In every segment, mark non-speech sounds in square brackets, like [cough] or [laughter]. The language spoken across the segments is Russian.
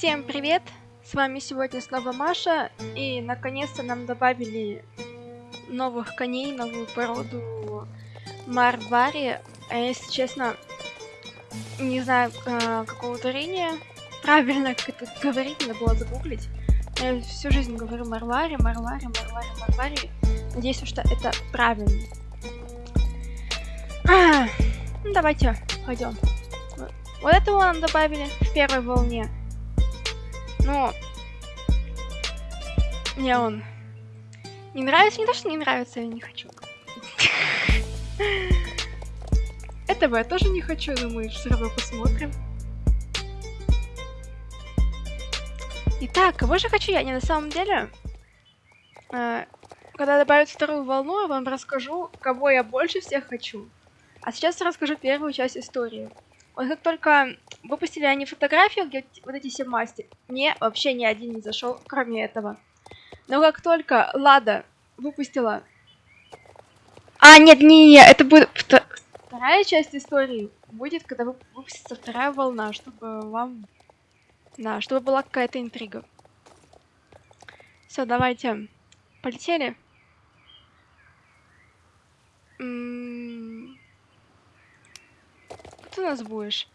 Всем привет! С вами сегодня снова Маша, и наконец-то нам добавили новых коней, новую породу Марвари. А если честно, не знаю э, какого ударения, правильно как [laughs] это говорить, надо было загуглить. Я всю жизнь говорю Марвари, Марвари, Марвари, Марвари. Надеюсь, что это правильно. А, ну, давайте пойдем. Вот этого нам добавили в первой волне. Но мне он не нравится, не то, что не нравится, я не хочу. Этого я тоже не хочу, но мы все равно посмотрим. Итак, кого же хочу я? Не на самом деле, э, когда добавят вторую волну, я вам расскажу, кого я больше всех хочу. А сейчас расскажу первую часть истории. Вот как только выпустили они фотографию, где вот эти все масти, мне вообще ни один не зашел, кроме этого. Но как только Лада выпустила... А, нет, не, не, это будет вторая часть истории. Будет, когда выпустится вторая волна, чтобы вам... Да, чтобы была какая-то интрига. Все, давайте. Полетели. М -м ты у нас будешь?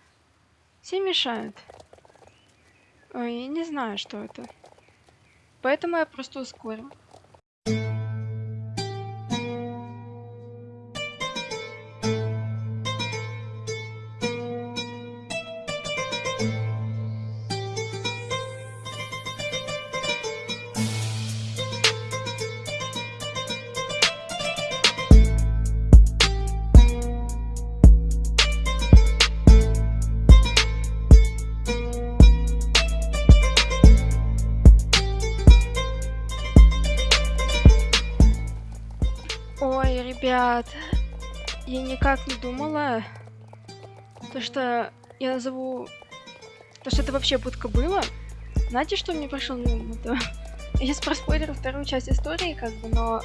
Все мешают. Ой, я не знаю, что это. Поэтому я просто ускорю. Ребят, я никак не думала, то что я назову, то что это вообще будка было. Знаете, что мне пришло на ум? Это... [laughs] Я проспойлерю вторую часть истории, как бы, но...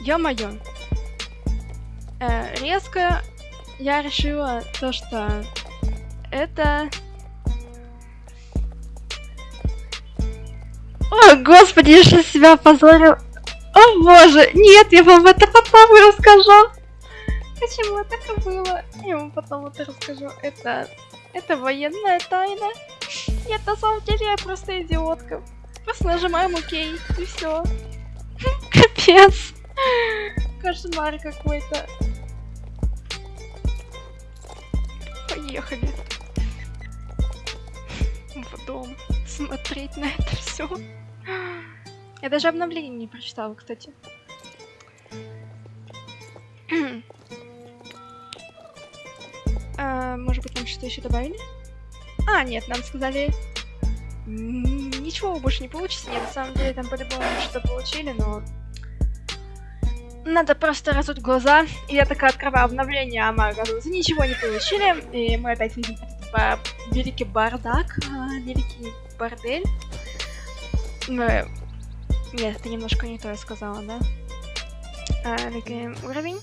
Ё-моё. Э, резко я решила то, что это... О, господи, я сейчас себя позорил. О боже, нет, я вам это потом расскажу. Почему так было? Я вам потом это расскажу. Это... Это военная тайна. Нет, на самом деле я просто идиотка. Просто нажимаем ОК, и все. [laughs] Капец. Кошмар какой-то. Поехали. В дом. Смотреть на это все. Я даже обновление не прочитала, кстати. [clears throat] а, может быть, нам что-то еще добавили? А, нет, нам сказали... Ничего больше не получится. Нет, на самом деле там по-любому что-то получили, но... Надо просто разуть глаза. И я такая открываю обновление, а мы, оказывается, ничего не получили. И мы опять видим великий бардак, а, великий бордель. Мы нет, это немножко не то сказала, да? А, уровень.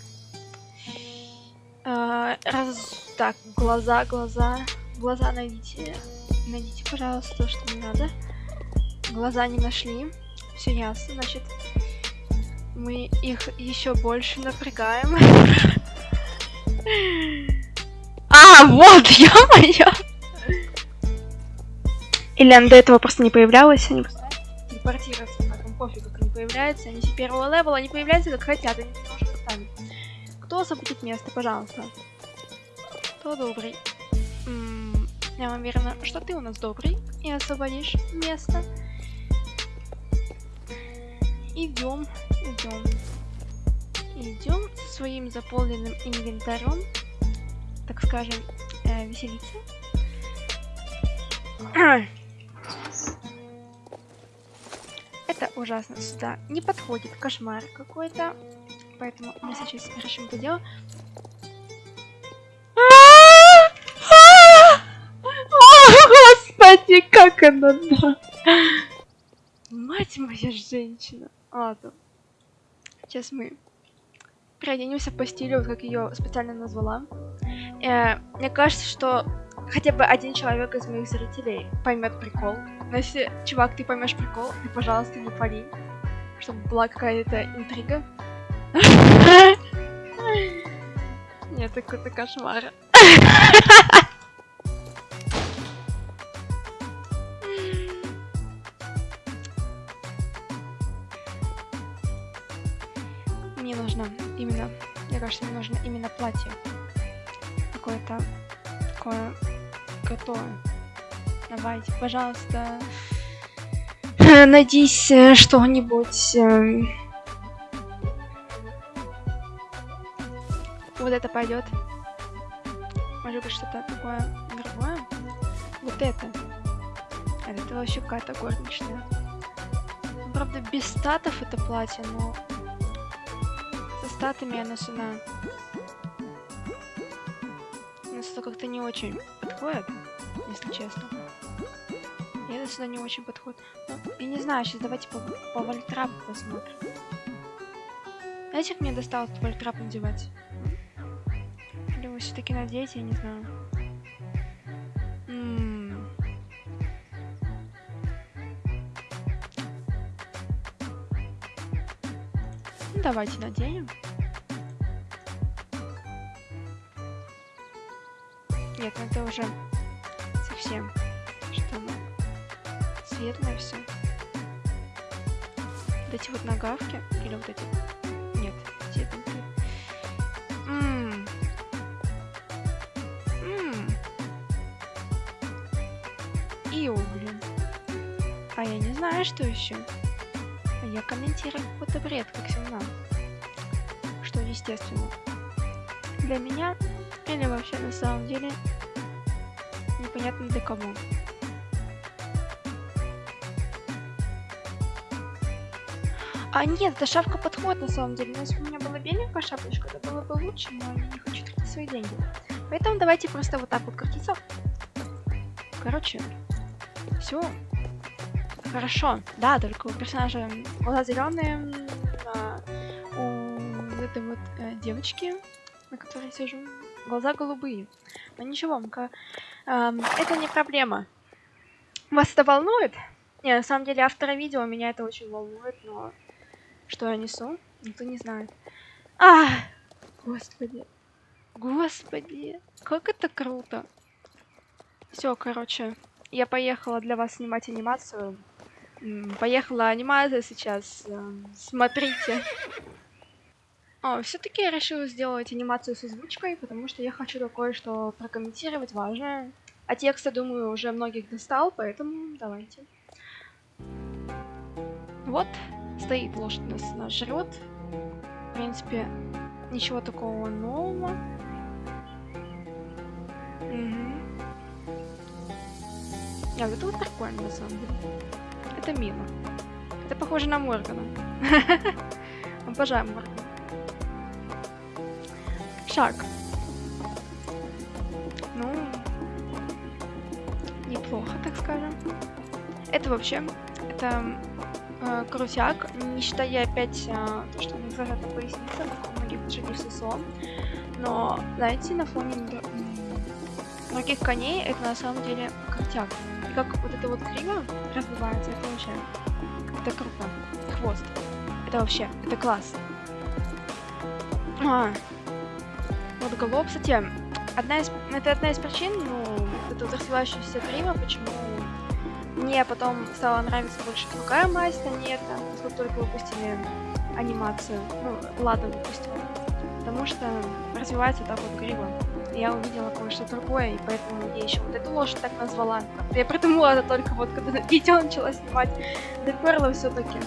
А, раз... Так, глаза, глаза. Глаза найдите. Найдите, пожалуйста, то, что мне надо. Глаза не нашли. Все ясно, значит. Мы их еще больше напрягаем. [laughs] А, вот, ё-моё! Или она до этого просто не появлялась, они просто телепортируются пофиг, как они появляются. Они все первого левела, они появляются как хотят, они немножко ставят. Кто освободит место, пожалуйста? Кто добрый? М -м, я уверена, что ты у нас добрый и освободишь место. Идем, идем. Идем со своим заполненным инвентарем, так скажем, э, веселиться. [clears throat] Это ужасно сюда не подходит. Кошмар какой-то. Поэтому мы сейчас решим это дело. Господи, как она, да. Мать моя женщина. Ладно. Сейчас мы переоденемся по стилю, как ее специально назвала. Э, мне кажется, что хотя бы один человек из моих зрителей поймет прикол. Но если, чувак, ты поймешь прикол, ты, пожалуйста, не пали, чтобы была какая-то интрига. [laughs] Нет, это какой-то кошмар. Мне нужно именно, мне кажется, мне нужно именно платье. Какое-то такое готовое. Давайте, пожалуйста, найдись э, что-нибудь. Эм. Вот это пойдет. Может быть что-то такое другое? Вот это. Это вообще какая-то горничная. Правда, без статов это платье, но со статами оно сюда. Нас это как-то не очень подходит, если честно. И это сюда не очень подходит. Ну, я не знаю, сейчас давайте по, по вольтрапу посмотрим. Знаете, как мне досталось вольтрап надевать? Или вы все-таки надеете, я не знаю. давайте наденем. Нет, ну это уже совсем что ну, светлое все. Вот эти вот нагавки или вот эти. Нет, эти Ммм. Ммм. Ио. А я не знаю, что еще. Я комментирую какой-то бред, как всегда. Что естественно. Для меня или вообще на самом деле непонятно для кого. А нет, эта шапка подходит на самом деле. Но если бы у меня была беленькая шапочка, это было бы лучше, но я не хочу тратить свои деньги. Поэтому давайте просто вот так вот крутиться. Короче, все Хорошо, да, только у персонажа глаза зеленые, а у этой вот э, девочки, на которой сижу, глаза голубые. Но ничего, э, это не проблема. Вас это волнует? Не, на самом деле автора видео меня это очень волнует, но что я несу, никто не знает. А, господи, господи, как это круто. Все, короче, я поехала для вас снимать анимацию. Поехала анимация сейчас. Эм, смотрите. О, все-таки я решила сделать анимацию с озвучкой, потому что я хочу кое-что прокомментировать важное. А текста, думаю, уже многих достал, поэтому давайте. Вот, стоит лошадь нас, нас жрет. В принципе, ничего такого нового. Угу. А, это вот прикольно, на самом деле. Это мило. Это похоже на Моргана. [laughs] Обожаю Моргана. Шаг. Ну, неплохо, так скажем. Это вообще, это э, крутяк, не считая опять э, то, что мне зажата поясница, как у многих лошадей сосо. Но, знаете, на фоне других коней это на самом деле крутяк как вот это вот криво разбивается, это вообще... Это круто. Хвост. Это вообще, это класс. А, вот голов, кстати, одна из, это одна из причин, ну, это вот развивающаяся криво, почему мне потом стала нравиться больше другая масть, а не это, поскольку только выпустили анимацию, ну, ладно выпустили, потому что развивается так вот криво я увидела кое-что другое, и поэтому я еще вот эту лошадь так назвала. Я придумала это только вот, когда видео начала снимать. Доперла все-таки.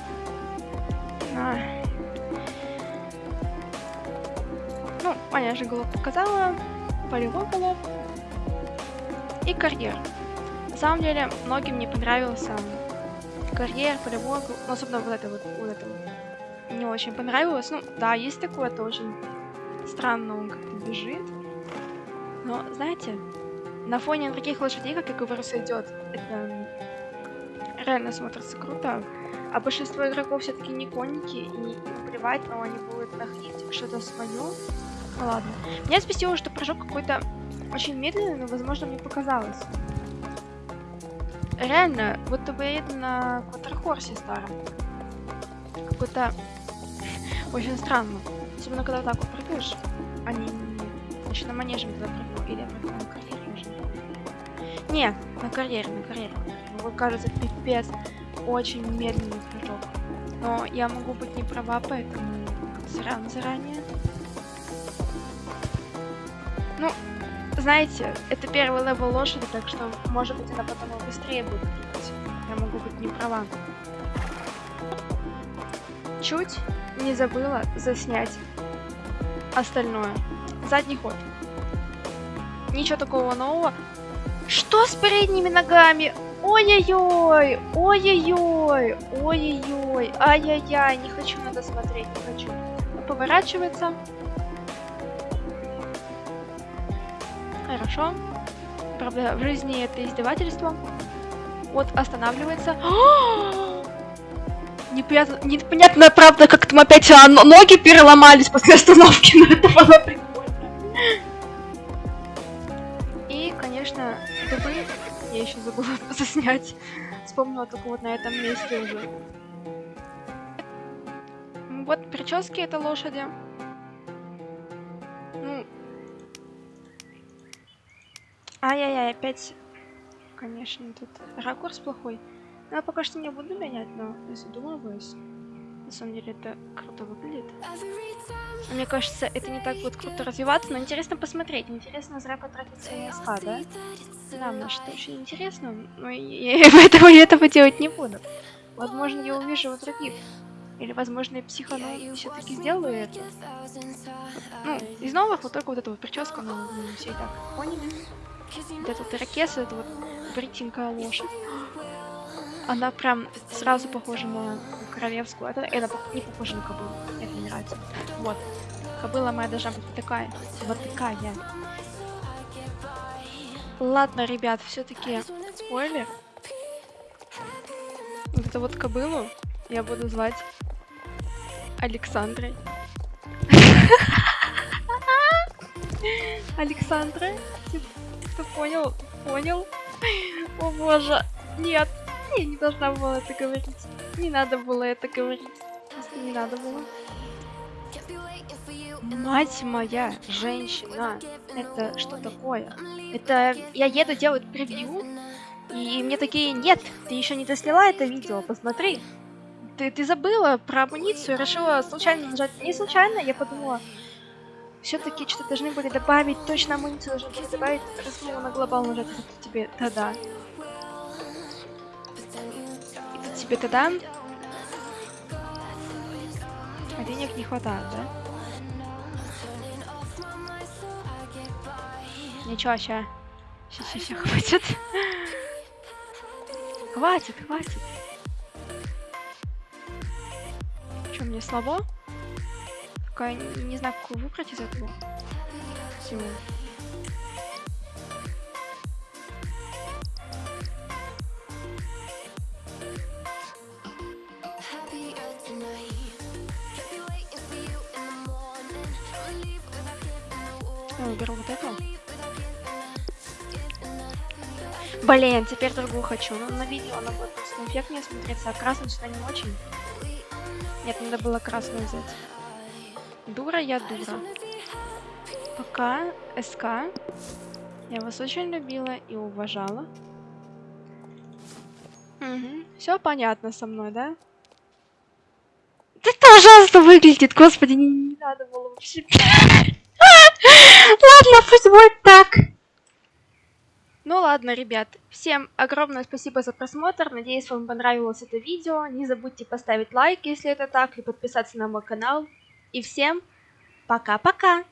Аня же голов показала. Полевой голов. И карьер. На самом деле, многим не понравился карьер, полевой, ну, особенно вот это вот, вот это. Не очень понравилось. Ну, да, есть такое, это очень странно он как-то бежит. Но, знаете, на фоне других лошадей, как я говорю, сойдет. Это реально смотрится круто. А большинство игроков все-таки не конники, и плевать, но они будут находить что-то свое. Ладно. Меня спасило, что прыжок какой-то очень медленный, но, возможно, мне показалось. Реально, будто бы я еду на квадрохорсе старом. Какой-то [laughs] очень странно. Особенно, когда так вот прыгаешь. А не, Значит, на манеже когда прыгну. Или я прыгну на карьере уже. Не, на карьере, на карьере. Вот кажется, пипец. Очень медленный прыжок. Но я могу быть не права, поэтому сорян заранее. Ну, знаете, это первый level лошади, так что, может быть, она потом и быстрее будет прыгать. Я могу быть не права. Чуть не забыла заснять остальное. Задний ход. Ничего такого нового. Что с передними ногами? Ой-ой-ой, ой-ой-ой, ой-ой-ой, ай-яй-яй, не хочу надо смотреть, не хочу. Поворачивается. Хорошо. Правда, в жизни это издевательство. Вот, останавливается. [gasps] Непонятно, непонятно, правда, как там опять а, ноги переломались после остановки, [laughs] но это было прикольно. И, конечно, дубы я еще забыла [laughs] заснять. Вспомнила только вот на этом месте уже. Вот прически это лошади. Ай-яй-яй, опять, конечно, тут ракурс плохой. Но я пока что не буду менять, но думаюсь, на самом деле это круто выглядит. Мне кажется, это не так будет круто развиваться, но интересно посмотреть. Интересно зря потратить свои носка, да? Да, мне что очень интересно, но я, [laughs] поэтому я этого делать не буду. Возможно, я увижу у других. Или, возможно, я психану и все-таки сделаю это. Ну, из новых вот только вот эту вот прическу, ну, все и так поняли. Вот этот ирокез, это вот бритинка лошадь. Она прям сразу похожа на королевскую. Это, это не похоже на кобылу. Это мне нравится. Вот. Кобыла моя должна быть такая. Вот такая. Ладно, ребят, все-таки спойлер. Вот эту вот кобылу я буду звать Александрой. [laughs] Александра? Кто понял? Понял? [laughs] О боже, нет. Я не должна была это говорить. Не надо было это говорить. Не надо было. Мать моя, женщина. Это что такое? Это я еду делать превью, и мне такие, нет, ты еще не досняла это видео, посмотри. Ты, ты забыла про амуницию, решила случайно нажать. Не случайно, я подумала, все-таки что-то должны были добавить, точно амуницию должны были добавить, раз на глобал нажать, тебе, да-да тебе тогда... А денег не хватает, да? Ничего, ща. Ща, ща, ща, хватит. хватит, хватит. Что, мне слабо? Какая, не знаю, какую выбрать из этого. Всего. Я вот эту. Блин, теперь другую хочу. Но ну, на видео она будет просто эффектнее смотреться, а красный что не очень. Нет, надо было красную взять. Дура я дура. Пока СК. Я вас очень любила и уважала. Угу. Все понятно со мной, да? Это ужасно выглядит, господи, не, не надо было вообще. [laughs] Ладно, пусть будет так. Ну ладно, ребят, всем огромное спасибо за просмотр, надеюсь вам понравилось это видео, не забудьте поставить лайк, если это так, и подписаться на мой канал. И всем пока-пока!